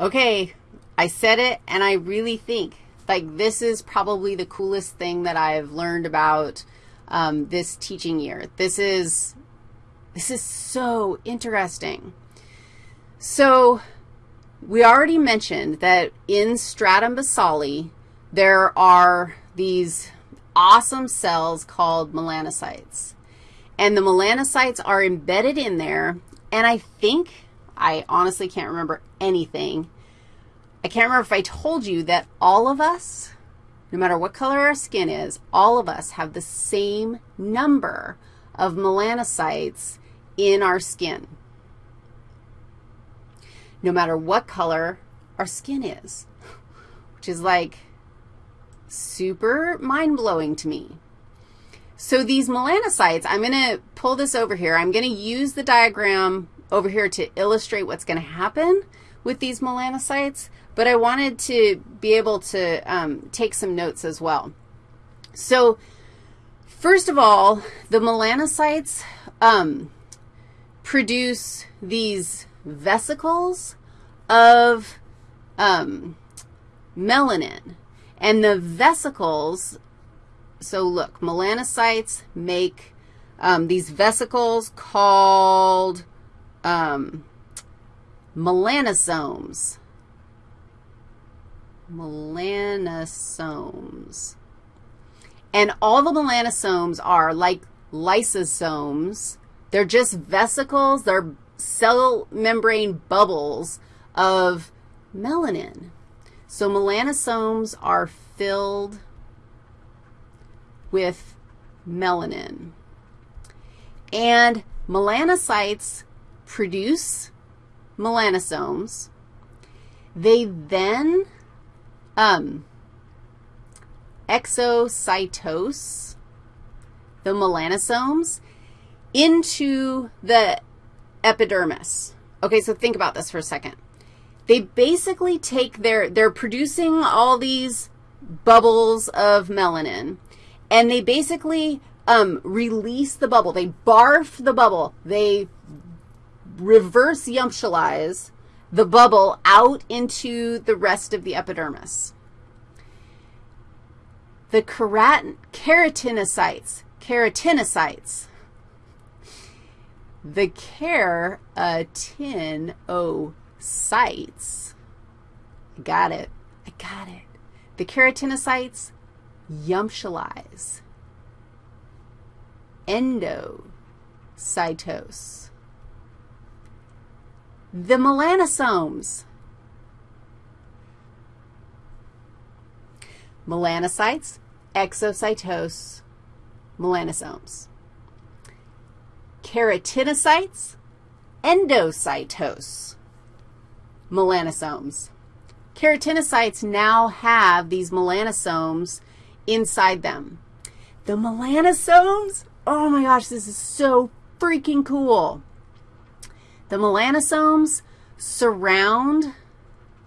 Okay, I said it, and I really think, like, this is probably the coolest thing that I've learned about um, this teaching year. This is, this is so interesting. So, we already mentioned that in stratum basale, there are these awesome cells called melanocytes. And the melanocytes are embedded in there, and I think, I honestly can't remember anything. I can't remember if I told you that all of us, no matter what color our skin is, all of us have the same number of melanocytes in our skin, no matter what color our skin is, which is like super mind-blowing to me. So these melanocytes, I'm going to pull this over here. I'm going to use the diagram over here to illustrate what's going to happen with these melanocytes, but I wanted to be able to um, take some notes as well. So first of all, the melanocytes um, produce these vesicles of um, melanin. And the vesicles, so look, melanocytes make um, these vesicles called um, melanosomes. Melanosomes. And all the melanosomes are like lysosomes. They're just vesicles. They're cell membrane bubbles of melanin. So melanosomes are filled with melanin. And melanocytes produce melanosomes. They then um, exocytose the melanosomes into the epidermis. Okay, so think about this for a second they basically take their, they're producing all these bubbles of melanin, and they basically um, release the bubble. They barf the bubble. They reverse yumptialize the bubble out into the rest of the epidermis. The kerat keratinocytes, keratinocytes, the keratinocytes got it. I got it. The keratinocytes yumptialize. Endocytose. The melanosomes. Melanocytes, exocytose, melanosomes. Keratinocytes, endocytose melanosomes. Keratinocytes now have these melanosomes inside them. The melanosomes, oh my gosh, this is so freaking cool. The melanosomes surround,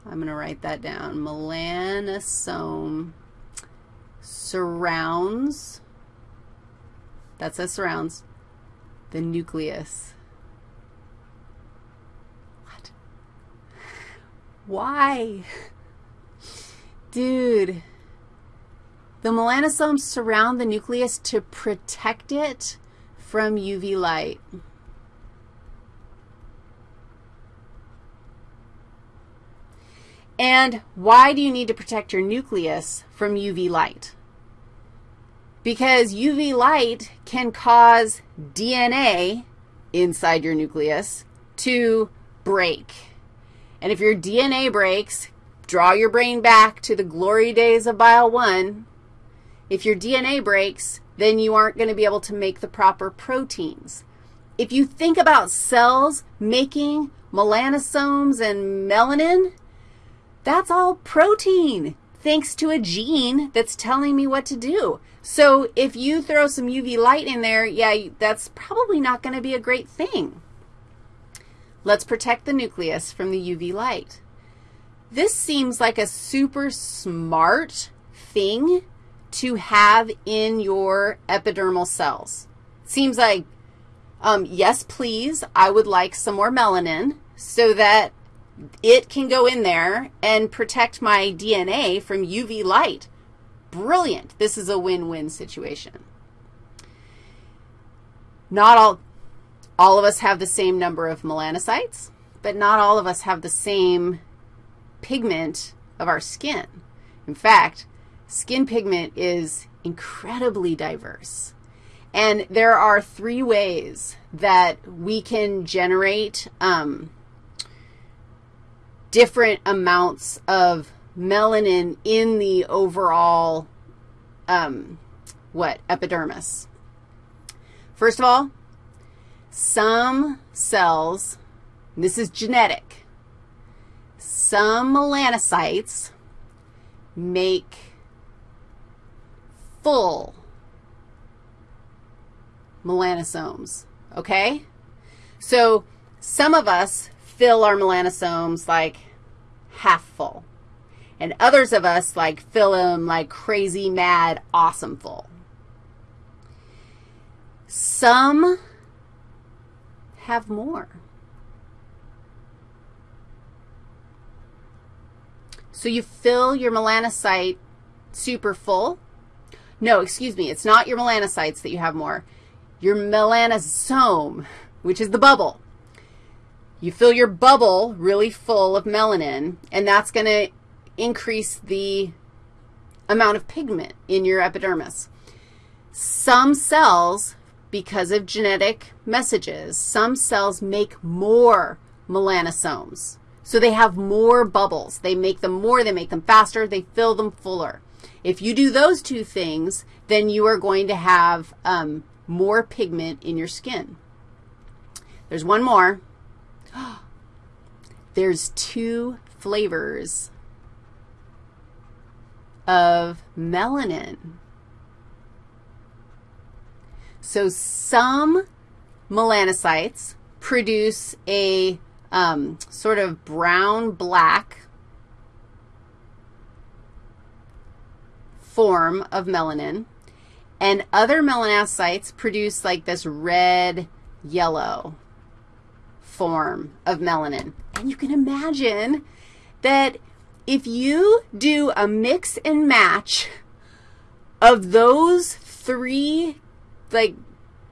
I'm going to write that down, melanosome surrounds, that says surrounds, the nucleus. What? Why? Dude, the melanosomes surround the nucleus to protect it from UV light. And why do you need to protect your nucleus from UV light? Because UV light can cause DNA inside your nucleus to break. And if your DNA breaks, draw your brain back to the glory days of Bio 1. If your DNA breaks, then you aren't going to be able to make the proper proteins. If you think about cells making melanosomes and melanin, that's all protein thanks to a gene that's telling me what to do. So if you throw some UV light in there, yeah, that's probably not going to be a great thing. Let's protect the nucleus from the UV light. This seems like a super smart thing to have in your epidermal cells. Seems like, um, yes, please, I would like some more melanin so that it can go in there and protect my DNA from UV light. Brilliant. This is a win-win situation. Not all, all of us have the same number of melanocytes, but not all of us have the same pigment of our skin. In fact, skin pigment is incredibly diverse. And there are three ways that we can generate um, different amounts of melanin in the overall, um, what, epidermis. First of all, some cells, this is genetic, some melanocytes make full melanosomes, okay? So some of us fill our melanosomes like half full, and others of us like fill them like crazy, mad, awesome full. Some have more. So you fill your melanocyte super full. No, excuse me, it's not your melanocytes that you have more your melanosome, which is the bubble. You fill your bubble really full of melanin, and that's going to increase the amount of pigment in your epidermis. Some cells, because of genetic messages, some cells make more melanosomes. So they have more bubbles. They make them more, they make them faster, they fill them fuller. If you do those two things, then you are going to have um, more pigment in your skin. There's one more. There's two flavors of melanin. So some melanocytes produce a um, sort of brown-black form of melanin. And other melanocytes produce like this red, yellow form of melanin. And you can imagine that if you do a mix and match of those three, like,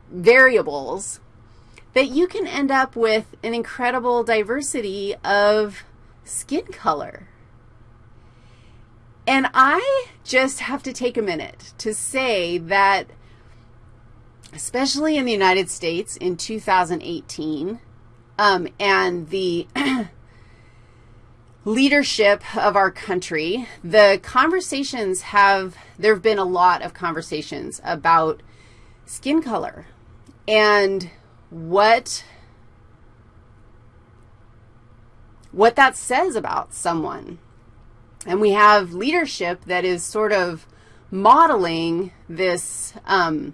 variables, that you can end up with an incredible diversity of skin color. And I just have to take a minute to say that, especially in the United States in 2018, um, and the leadership of our country, the conversations have, there have been a lot of conversations about skin color and what, what that says about someone. And we have leadership that is sort of modeling this, um,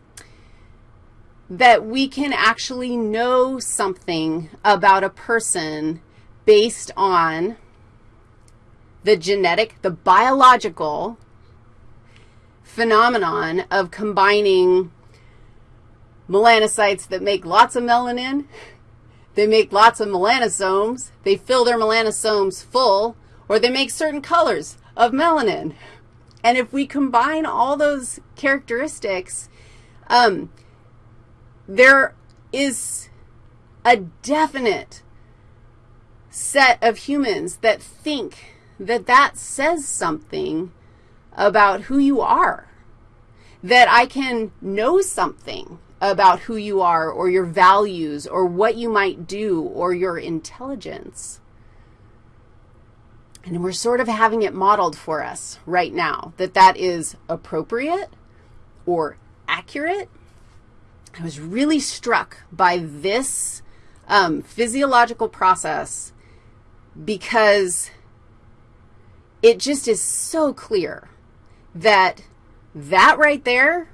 that we can actually know something about a person based on the genetic, the biological phenomenon of combining melanocytes that make lots of melanin, they make lots of melanosomes, they fill their melanosomes full, or they make certain colors of melanin. And if we combine all those characteristics, um, there is a definite set of humans that think that that says something about who you are, that I can know something about who you are or your values or what you might do or your intelligence. And we're sort of having it modeled for us right now, that that is appropriate or accurate. I was really struck by this um, physiological process because it just is so clear that that right there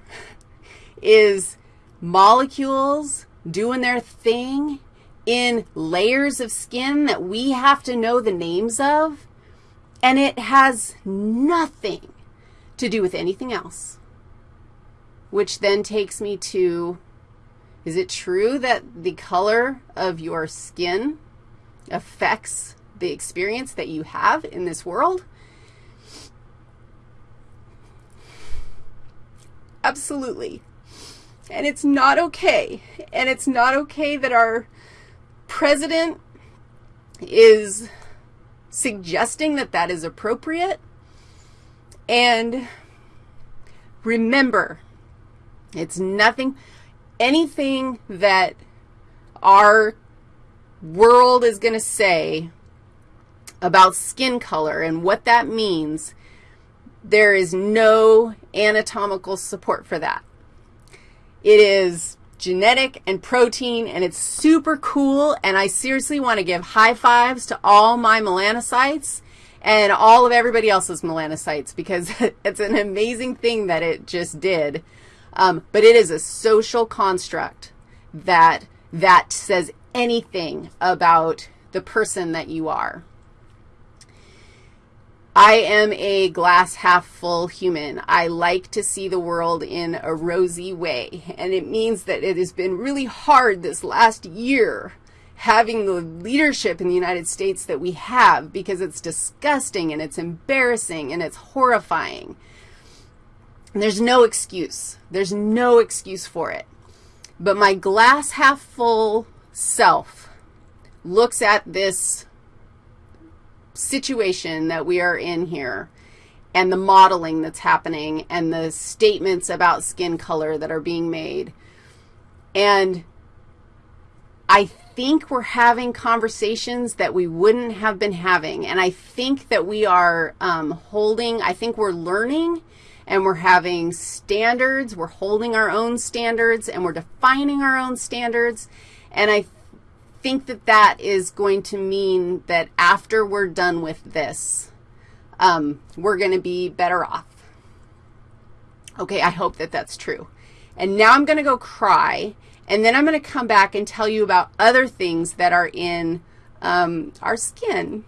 is molecules doing their thing in layers of skin that we have to know the names of and it has nothing to do with anything else, which then takes me to, is it true that the color of your skin affects the experience that you have in this world? Absolutely. And it's not okay. And it's not okay that our president is suggesting that that is appropriate. And remember, it's nothing, anything that our world is going to say about skin color and what that means, there is no anatomical support for that. It is genetic and protein, and it's super cool, and I seriously want to give high fives to all my melanocytes and all of everybody else's melanocytes because it's an amazing thing that it just did. Um, but it is a social construct that that says anything about the person that you are. I am a glass half full human. I like to see the world in a rosy way, and it means that it has been really hard this last year having the leadership in the United States that we have because it's disgusting and it's embarrassing and it's horrifying. There's no excuse. There's no excuse for it. But my glass half full self looks at this situation that we are in here and the modeling that's happening and the statements about skin color that are being made. And I think we're having conversations that we wouldn't have been having. And I think that we are um, holding, I think we're learning and we're having standards. We're holding our own standards and we're defining our own standards. And I think that that is going to mean that after we're done with this, um, we're going to be better off. Okay, I hope that that's true. And now I'm going to go cry, and then I'm going to come back and tell you about other things that are in um, our skin.